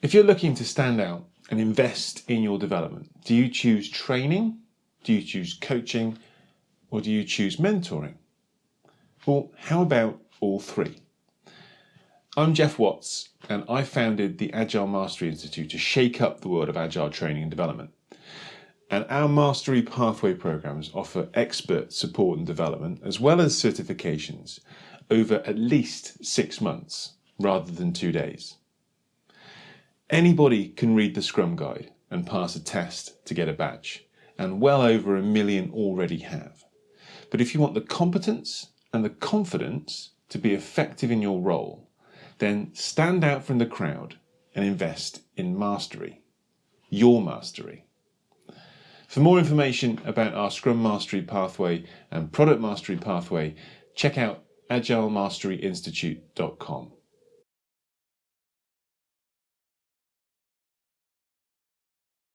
If you're looking to stand out and invest in your development, do you choose training? Do you choose coaching? Or do you choose mentoring? Well, how about all three? I'm Geoff Watts, and I founded the Agile Mastery Institute to shake up the world of agile training and development. And our Mastery Pathway programs offer expert support and development, as well as certifications, over at least six months rather than two days. Anybody can read the Scrum Guide and pass a test to get a badge, and well over a million already have. But if you want the competence and the confidence to be effective in your role, then stand out from the crowd and invest in mastery, your mastery. For more information about our Scrum Mastery Pathway and Product Mastery Pathway, check out agilemasteryinstitute.com.